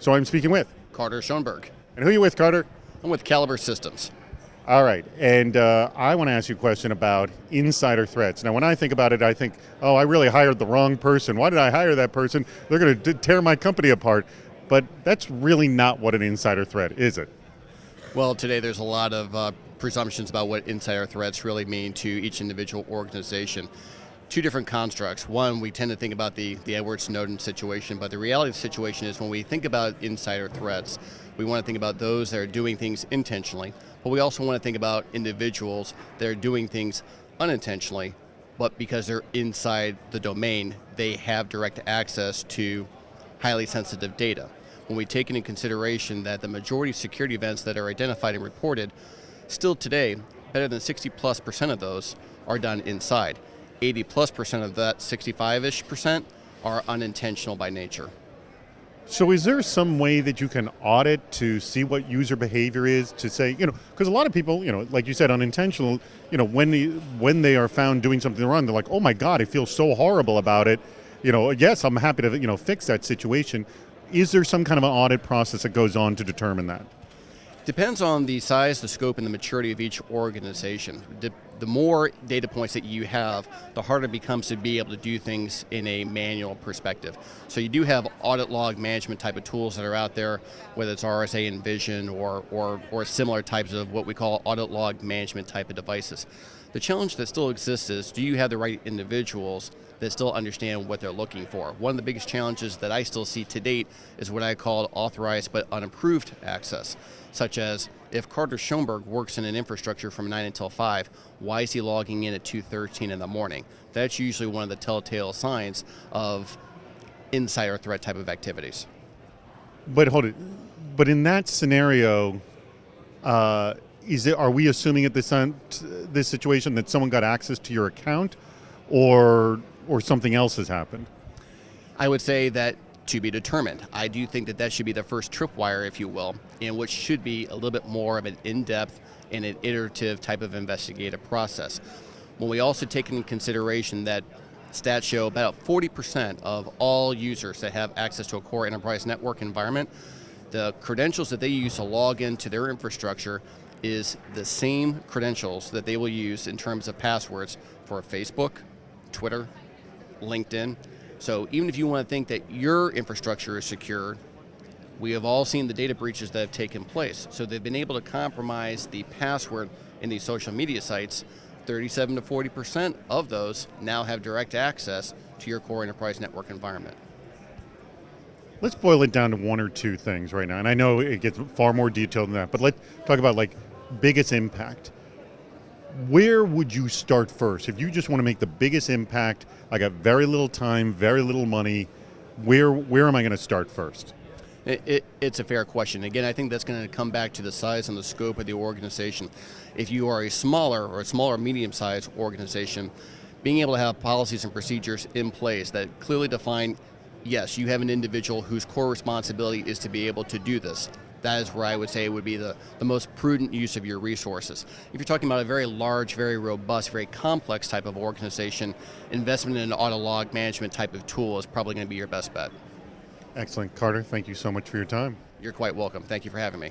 So I'm speaking with Carter Schoenberg. And who are you with, Carter? I'm with Calibre Systems. All right, and uh, I want to ask you a question about insider threats. Now, when I think about it, I think, oh, I really hired the wrong person. Why did I hire that person? They're going to tear my company apart. But that's really not what an insider threat is, it? Well, today there's a lot of uh, presumptions about what insider threats really mean to each individual organization. Two different constructs. One, we tend to think about the, the Edward Snowden situation, but the reality of the situation is when we think about insider threats, we want to think about those that are doing things intentionally, but we also want to think about individuals that are doing things unintentionally, but because they're inside the domain, they have direct access to highly sensitive data. When we take into consideration that the majority of security events that are identified and reported, still today, better than 60 plus percent of those are done inside. 80 plus percent of that 65-ish percent are unintentional by nature. So is there some way that you can audit to see what user behavior is to say, you know, because a lot of people, you know, like you said, unintentional, you know, when they, when they are found doing something wrong, they're like, oh my God, I feel so horrible about it. You know, yes, I'm happy to, you know, fix that situation. Is there some kind of an audit process that goes on to determine that? Depends on the size, the scope, and the maturity of each organization. The more data points that you have, the harder it becomes to be able to do things in a manual perspective. So you do have audit log management type of tools that are out there, whether it's RSA Envision or, or, or similar types of what we call audit log management type of devices. The challenge that still exists is, do you have the right individuals that still understand what they're looking for? One of the biggest challenges that I still see to date is what I call authorized but unapproved access, such as if Carter Schoenberg works in an infrastructure from 9 until 5, why is he logging in at 2.13 in the morning? That's usually one of the telltale signs of insider threat type of activities. But hold it, but in that scenario, uh, is it, are we assuming at this, this situation that someone got access to your account or, or something else has happened? I would say that to be determined. I do think that that should be the first tripwire, if you will, in which should be a little bit more of an in-depth and an iterative type of investigative process. When we also take into consideration that stats show about 40% of all users that have access to a core enterprise network environment, the credentials that they use to log into their infrastructure is the same credentials that they will use in terms of passwords for Facebook, Twitter, LinkedIn. So even if you want to think that your infrastructure is secure, we have all seen the data breaches that have taken place. So they've been able to compromise the password in these social media sites. 37 to 40% of those now have direct access to your core enterprise network environment. Let's boil it down to one or two things right now. And I know it gets far more detailed than that, but let's talk about like biggest impact. Where would you start first? If you just want to make the biggest impact, I got very little time, very little money, where, where am I going to start first? It, it, it's a fair question. Again, I think that's going to come back to the size and the scope of the organization. If you are a smaller or a smaller medium-sized organization, being able to have policies and procedures in place that clearly define, yes, you have an individual whose core responsibility is to be able to do this that is where I would say it would be the, the most prudent use of your resources. If you're talking about a very large, very robust, very complex type of organization, investment in an audit log management type of tool is probably going to be your best bet. Excellent. Carter, thank you so much for your time. You're quite welcome. Thank you for having me.